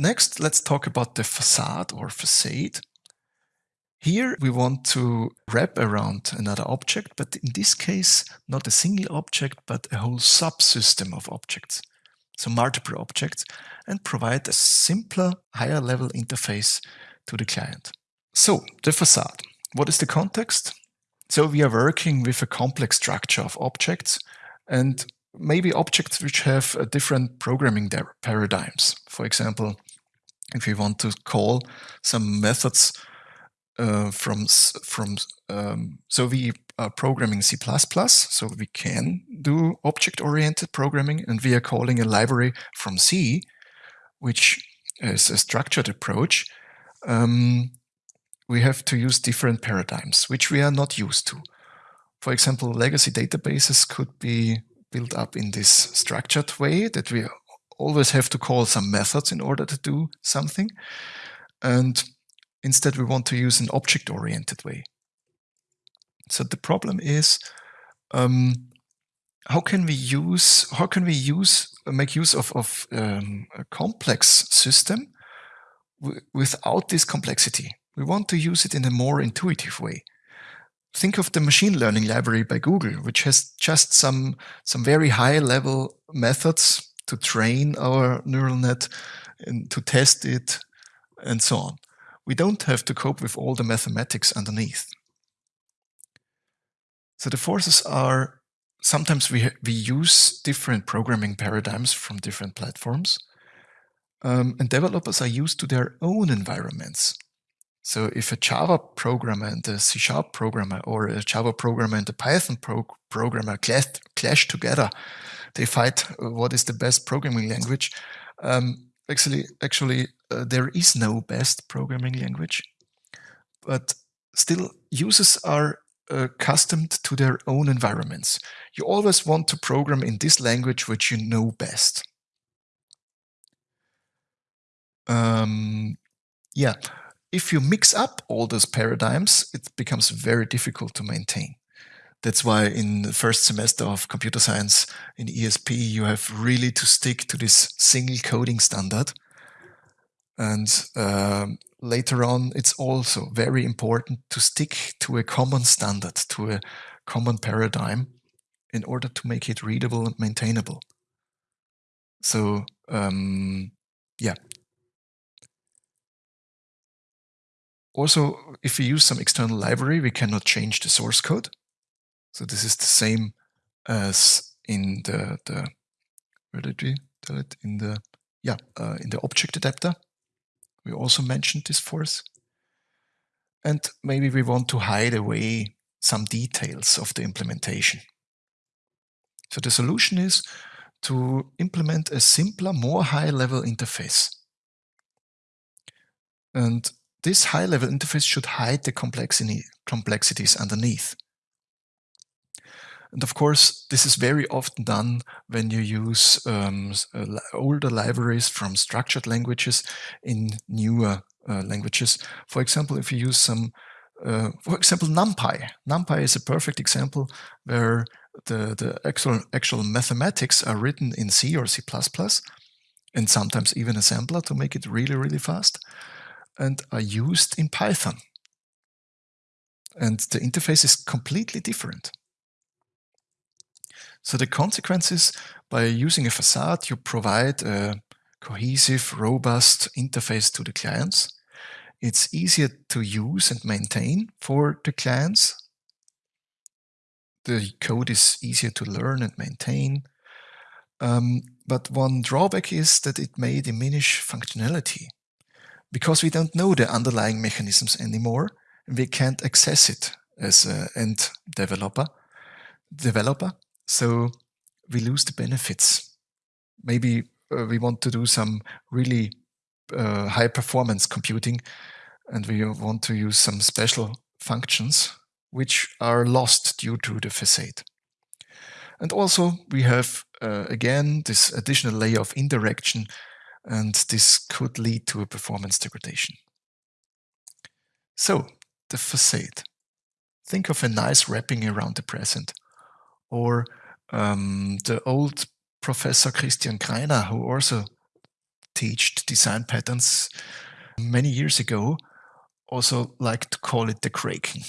next, let's talk about the facade or facade. Here we want to wrap around another object, but in this case, not a single object, but a whole subsystem of objects. So multiple objects and provide a simpler, higher level interface to the client. So the facade. What is the context? So we are working with a complex structure of objects and maybe objects which have different programming paradigms. For example, if we want to call some methods uh, from from um, so we are programming C++, so we can do object-oriented programming, and we are calling a library from C, which is a structured approach. Um, we have to use different paradigms, which we are not used to. For example, legacy databases could be built up in this structured way that we always have to call some methods in order to do something. And instead, we want to use an object-oriented way. So the problem is, um, how can we use, how can we use, make use of, of um, a complex system without this complexity? We want to use it in a more intuitive way. Think of the machine learning library by Google, which has just some, some very high level methods to train our neural net and to test it and so on. We don't have to cope with all the mathematics underneath. So the forces are sometimes we, we use different programming paradigms from different platforms. Um, and developers are used to their own environments. So if a Java programmer and a C Sharp programmer or a Java programmer and a Python pro programmer clash, clash together, they fight uh, what is the best programming language. Um, actually, actually, uh, there is no best programming language, but still users are uh, accustomed to their own environments. You always want to program in this language which you know best. Um, yeah, if you mix up all those paradigms, it becomes very difficult to maintain. That's why in the first semester of computer science in ESP, you have really to stick to this single coding standard. And um, later on, it's also very important to stick to a common standard, to a common paradigm in order to make it readable and maintainable. So um, yeah. Also, if we use some external library, we cannot change the source code. So this is the same as in the, the where did we tell it? In the, yeah, uh, in the object adapter. We also mentioned this force. And maybe we want to hide away some details of the implementation. So the solution is to implement a simpler, more high-level interface. And this high-level interface should hide the complexities underneath. And of course, this is very often done when you use um, uh, older libraries from structured languages in newer uh, languages. For example, if you use some, uh, for example, NumPy. NumPy is a perfect example where the, the actual, actual mathematics are written in C or C++, and sometimes even assembler to make it really, really fast, and are used in Python. And the interface is completely different. So the consequences by using a facade, you provide a cohesive, robust interface to the clients. It's easier to use and maintain for the clients. The code is easier to learn and maintain. Um, but one drawback is that it may diminish functionality because we don't know the underlying mechanisms anymore and we can't access it as an end developer. developer. So we lose the benefits. Maybe uh, we want to do some really uh, high performance computing and we want to use some special functions which are lost due to the facade. And also we have, uh, again, this additional layer of indirection and this could lead to a performance degradation. So, the facade. Think of a nice wrapping around the present or um, the old professor Christian Greiner, who also taught design patterns many years ago also liked to call it the kraken.